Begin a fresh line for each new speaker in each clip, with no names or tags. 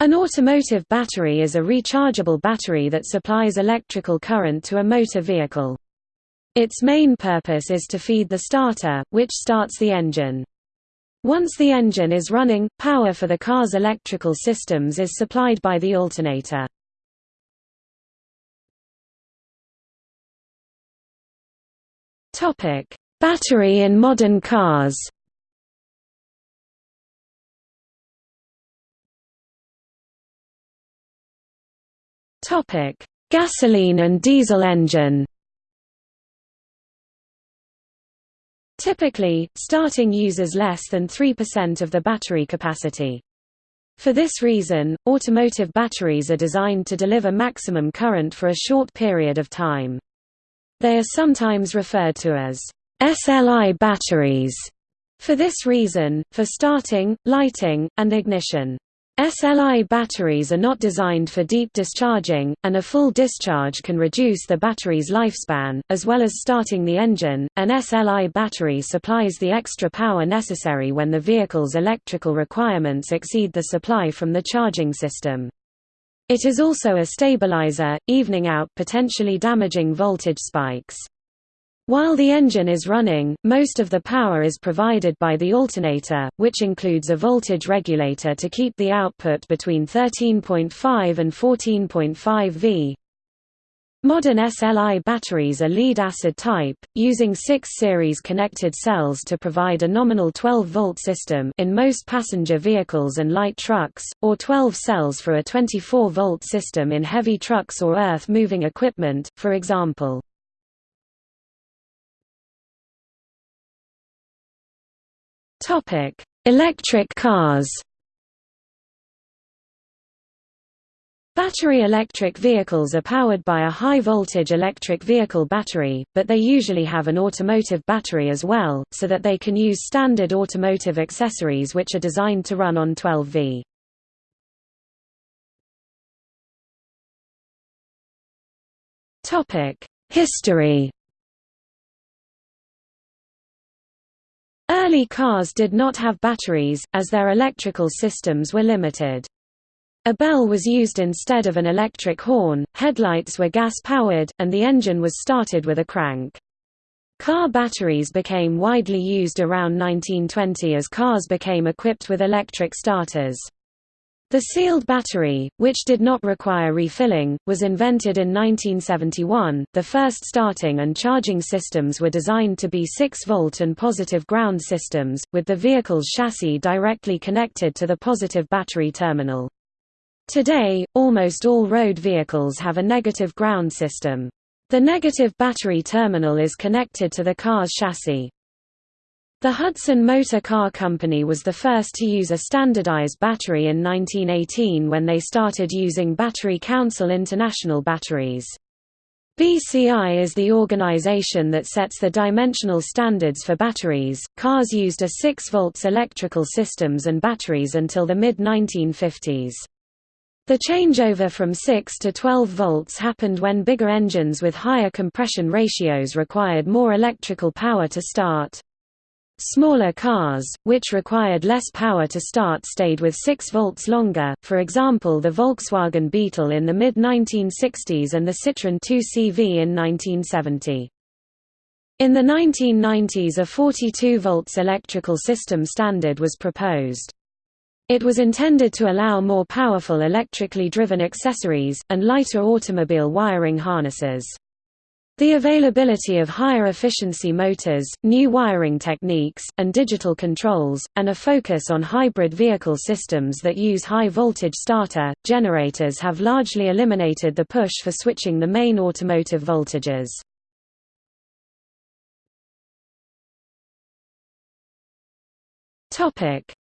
An automotive battery is a rechargeable battery that supplies electrical current to a motor vehicle. Its main purpose is to feed the starter, which starts the engine. Once the engine is running, power for the car's electrical systems is supplied by the alternator. Battery in modern cars Topic: Gasoline and diesel engine. Typically, starting uses less than 3% of the battery capacity. For this reason, automotive batteries are designed to deliver maximum current for a short period of time. They are sometimes referred to as SLI batteries for this reason, for starting, lighting, and ignition. SLI batteries are not designed for deep discharging, and a full discharge can reduce the battery's lifespan, as well as starting the engine. An SLI battery supplies the extra power necessary when the vehicle's electrical requirements exceed the supply from the charging system. It is also a stabilizer, evening out potentially damaging voltage spikes. While the engine is running, most of the power is provided by the alternator, which includes a voltage regulator to keep the output between 13.5 and 14.5 V. Modern SLI batteries are lead-acid type, using 6 series connected cells to provide a nominal 12-volt system in most passenger vehicles and light trucks, or 12 cells for a 24-volt system in heavy trucks or earth-moving equipment, for example. Topic: Electric cars. Battery electric vehicles are powered by a high-voltage electric vehicle battery, but they usually have an automotive battery as well, so that they can use standard automotive accessories which are designed to run on 12V. History Early cars did not have batteries, as their electrical systems were limited. A bell was used instead of an electric horn, headlights were gas-powered, and the engine was started with a crank. Car batteries became widely used around 1920 as cars became equipped with electric starters. The sealed battery, which did not require refilling, was invented in 1971. The first starting and charging systems were designed to be 6-volt and positive ground systems, with the vehicle's chassis directly connected to the positive battery terminal. Today, almost all road vehicles have a negative ground system. The negative battery terminal is connected to the car's chassis. The Hudson Motor Car Company was the first to use a standardized battery in 1918 when they started using Battery Council International batteries. BCI is the organization that sets the dimensional standards for batteries. Cars used a 6 volts electrical systems and batteries until the mid 1950s. The changeover from 6 to 12 volts happened when bigger engines with higher compression ratios required more electrical power to start. Smaller cars, which required less power to start stayed with 6 volts longer, for example the Volkswagen Beetle in the mid-1960s and the Citroën 2CV in 1970. In the 1990s a 42 volts electrical system standard was proposed. It was intended to allow more powerful electrically driven accessories, and lighter automobile wiring harnesses. The availability of higher efficiency motors, new wiring techniques, and digital controls, and a focus on hybrid vehicle systems that use high-voltage starter, generators have largely eliminated the push for switching the main automotive voltages.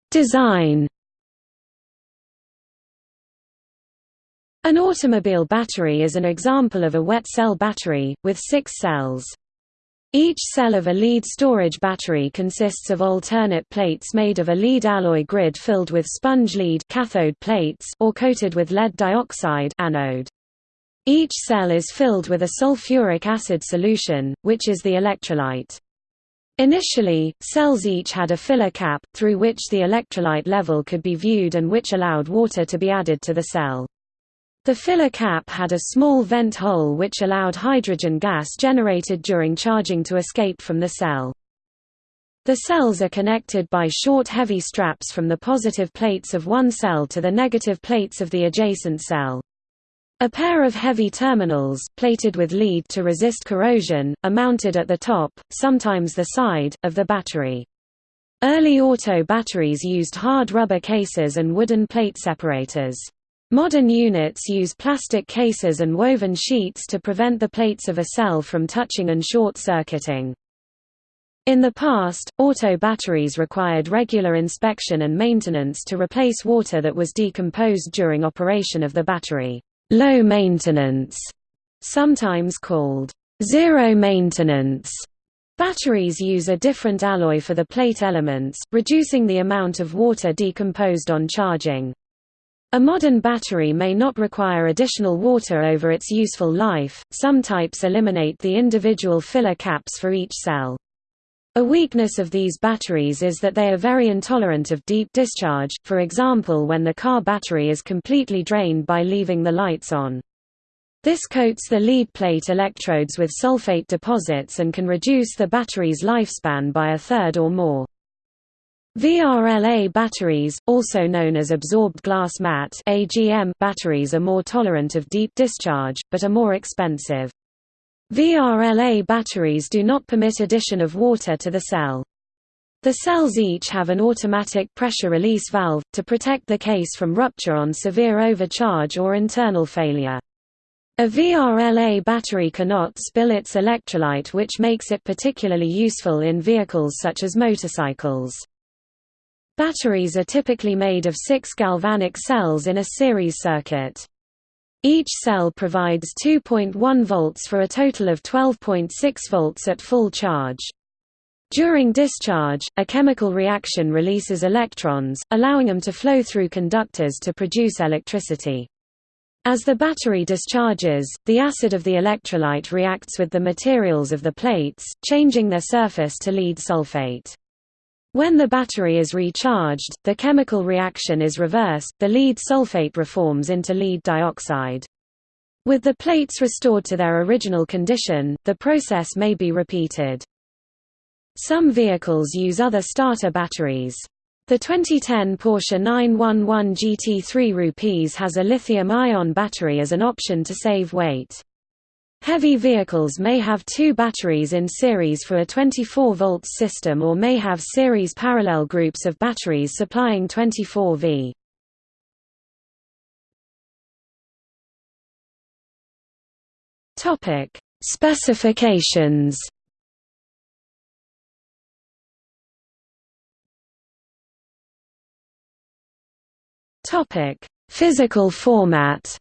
Design An automobile battery is an example of a wet cell battery, with six cells. Each cell of a lead storage battery consists of alternate plates made of a lead alloy grid filled with sponge lead cathode plates or coated with lead dioxide anode. Each cell is filled with a sulfuric acid solution, which is the electrolyte. Initially, cells each had a filler cap, through which the electrolyte level could be viewed and which allowed water to be added to the cell. The filler cap had a small vent hole which allowed hydrogen gas generated during charging to escape from the cell. The cells are connected by short heavy straps from the positive plates of one cell to the negative plates of the adjacent cell. A pair of heavy terminals, plated with lead to resist corrosion, are mounted at the top, sometimes the side, of the battery. Early auto batteries used hard rubber cases and wooden plate separators. Modern units use plastic cases and woven sheets to prevent the plates of a cell from touching and short-circuiting. In the past, auto batteries required regular inspection and maintenance to replace water that was decomposed during operation of the battery low maintenance, sometimes called zero maintenance. Batteries use a different alloy for the plate elements, reducing the amount of water decomposed on charging. A modern battery may not require additional water over its useful life, some types eliminate the individual filler caps for each cell. A weakness of these batteries is that they are very intolerant of deep discharge, for example when the car battery is completely drained by leaving the lights on. This coats the lead plate electrodes with sulfate deposits and can reduce the battery's lifespan by a third or more. VRLA batteries, also known as absorbed glass mat batteries are more tolerant of deep discharge, but are more expensive. VRLA batteries do not permit addition of water to the cell. The cells each have an automatic pressure release valve, to protect the case from rupture on severe overcharge or internal failure. A VRLA battery cannot spill its electrolyte which makes it particularly useful in vehicles such as motorcycles. Batteries are typically made of six galvanic cells in a series circuit. Each cell provides 2.1 volts for a total of 12.6 volts at full charge. During discharge, a chemical reaction releases electrons, allowing them to flow through conductors to produce electricity. As the battery discharges, the acid of the electrolyte reacts with the materials of the plates, changing their surface to lead sulfate. When the battery is recharged, the chemical reaction is reversed, the lead sulfate reforms into lead dioxide. With the plates restored to their original condition, the process may be repeated. Some vehicles use other starter batteries. The 2010 Porsche 911 GT3 Rupees has a lithium-ion battery as an option to save weight. Heavy vehicles may have two batteries in series for a 24 volts system or may have series parallel groups of batteries supplying 24 V. Topic: Specifications. Topic: Physical format.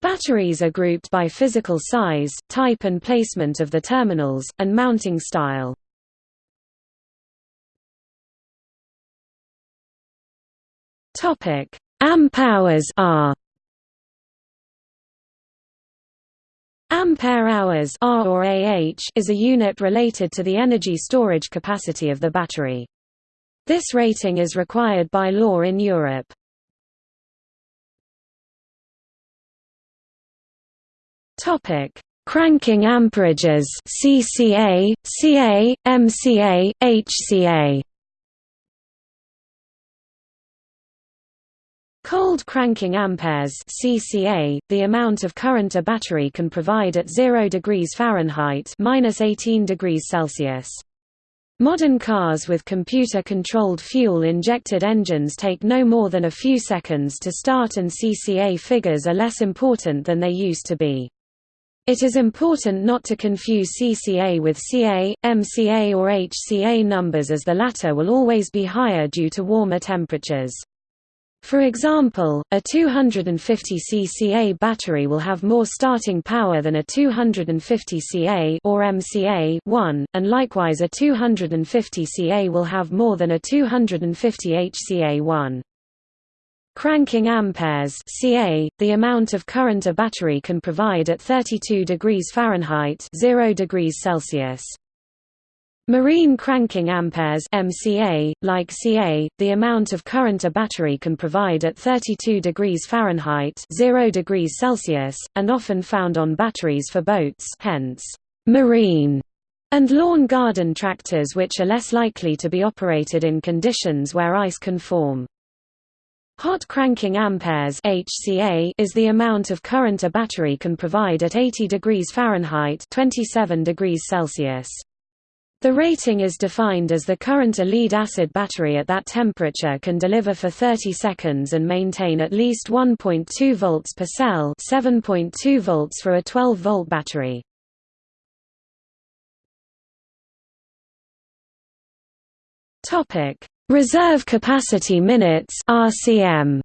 Batteries are grouped by physical size, type and placement of the terminals, and mounting style. Amp-hours are Ampere-hours Ah, is a unit related to the energy storage capacity of the battery. This rating is required by law in Europe. Topic: Cranking amperages CCA, CA, MCA, HCA. Cold cranking amperes CCA, the amount of current a battery can provide at 0 degrees Fahrenheit (-18 degrees Celsius). Modern cars with computer-controlled fuel-injected engines take no more than a few seconds to start and CCA figures are less important than they used to be. It is important not to confuse CCA with CA, MCA or HCA numbers as the latter will always be higher due to warmer temperatures. For example, a 250 CCA battery will have more starting power than a 250 CA or MCA 1, and likewise a 250 CA will have more than a 250 HCA 1. Cranking amperes (ca), the amount of current a battery can provide at 32 degrees Fahrenheit (0 degrees Celsius). Marine cranking amperes (MCA), like Ca, the amount of current a battery can provide at 32 degrees Fahrenheit (0 degrees Celsius), and often found on batteries for boats, hence marine and lawn garden tractors which are less likely to be operated in conditions where ice can form. Hot cranking amperes HCA is the amount of current a battery can provide at 80 degrees Fahrenheit 27 degrees Celsius. The rating is defined as the current a lead-acid battery at that temperature can deliver for 30 seconds and maintain at least 1.2 volts per cell 7.2 volts for a 12-volt battery. Reserve capacity minutes RCM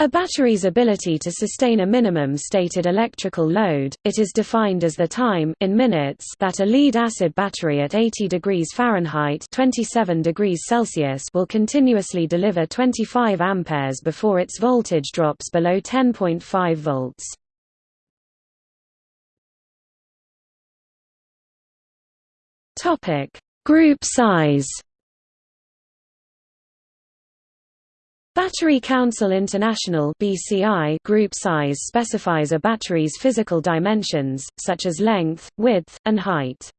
A battery's ability to sustain a minimum stated electrical load, it is defined as the time in minutes that a lead-acid battery at 80 degrees Fahrenheit 27 degrees Celsius will continuously deliver 25 amperes before its voltage drops below 10.5 volts. Topic: Group size. Battery Council International (BCI) group size specifies a battery's physical dimensions, such as length, width, and height.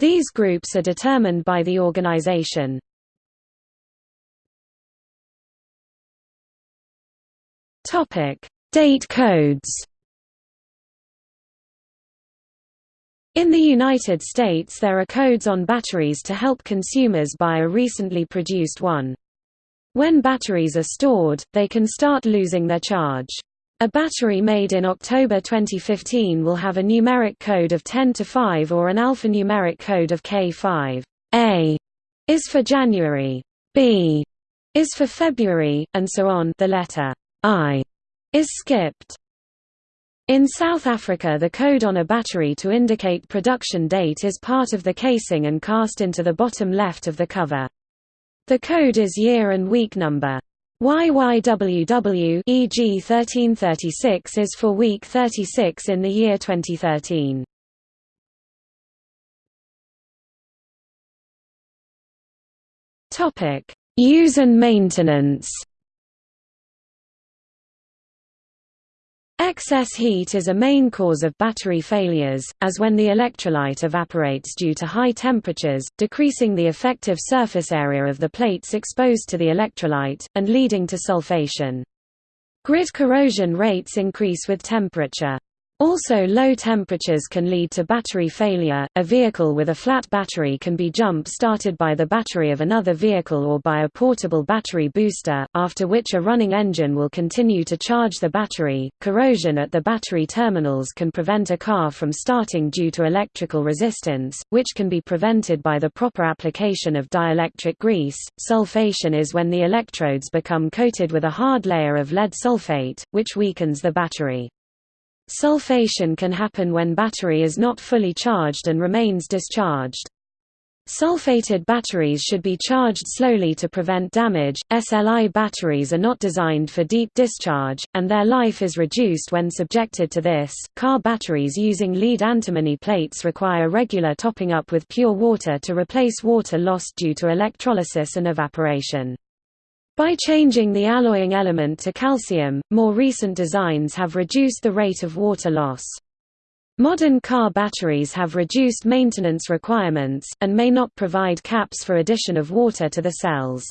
These groups are determined by the organization. Topic: Date codes. In the United States there are codes on batteries to help consumers buy a recently produced one. When batteries are stored, they can start losing their charge. A battery made in October 2015 will have a numeric code of 10 to 5 or an alphanumeric code of K5. A is for January, B is for February, and so on the letter I is skipped. In South Africa the code on a battery to indicate production date is part of the casing and cast into the bottom left of the cover. The code is year and week number. YYWW e.g. 1336 is for week 36 in the year 2013. Topic: Use and maintenance. Excess heat is a main cause of battery failures, as when the electrolyte evaporates due to high temperatures, decreasing the effective surface area of the plates exposed to the electrolyte, and leading to sulfation. Grid corrosion rates increase with temperature. Also low temperatures can lead to battery failure. A vehicle with a flat battery can be jump started by the battery of another vehicle or by a portable battery booster, after which a running engine will continue to charge the battery. Corrosion at the battery terminals can prevent a car from starting due to electrical resistance, which can be prevented by the proper application of dielectric grease. Sulfation is when the electrodes become coated with a hard layer of lead sulfate, which weakens the battery. Sulfation can happen when battery is not fully charged and remains discharged. Sulfated batteries should be charged slowly to prevent damage. SLI batteries are not designed for deep discharge, and their life is reduced when subjected to this. Car batteries using lead antimony plates require regular topping up with pure water to replace water lost due to electrolysis and evaporation. By changing the alloying element to calcium, more recent designs have reduced the rate of water loss. Modern car batteries have reduced maintenance requirements, and may not provide caps for addition of water to the cells.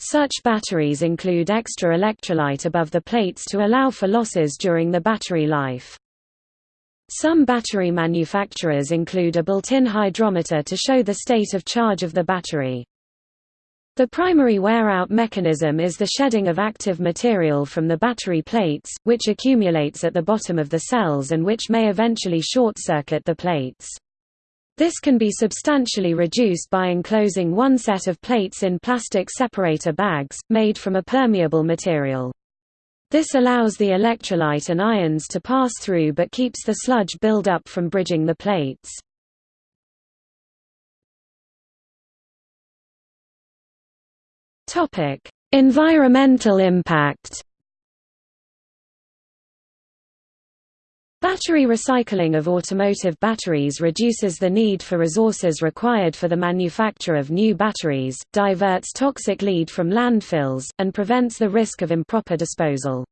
Such batteries include extra electrolyte above the plates to allow for losses during the battery life. Some battery manufacturers include a built-in hydrometer to show the state of charge of the battery. The primary wear-out mechanism is the shedding of active material from the battery plates, which accumulates at the bottom of the cells and which may eventually short-circuit the plates. This can be substantially reduced by enclosing one set of plates in plastic separator bags, made from a permeable material. This allows the electrolyte and ions to pass through but keeps the sludge build-up from bridging the plates. Environmental impact Battery recycling of automotive batteries reduces the need for resources required for the manufacture of new batteries, diverts toxic lead from landfills, and prevents the risk of improper disposal.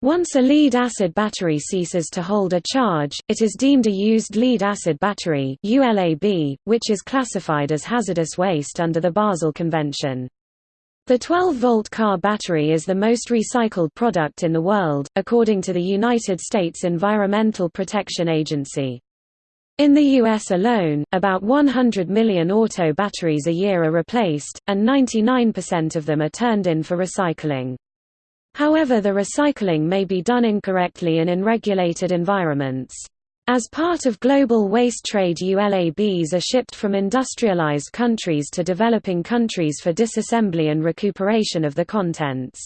Once a lead-acid battery ceases to hold a charge, it is deemed a used lead-acid battery which is classified as hazardous waste under the Basel Convention. The 12-volt car battery is the most recycled product in the world, according to the United States Environmental Protection Agency. In the U.S. alone, about 100 million auto batteries a year are replaced, and 99% of them are turned in for recycling. However the recycling may be done incorrectly and in regulated environments. As part of global waste trade ULABs are shipped from industrialized countries to developing countries for disassembly and recuperation of the contents.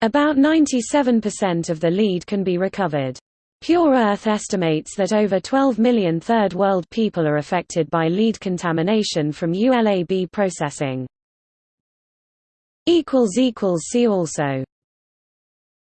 About 97% of the lead can be recovered. Pure Earth estimates that over 12 million Third World people are affected by lead contamination from ULAB processing. See also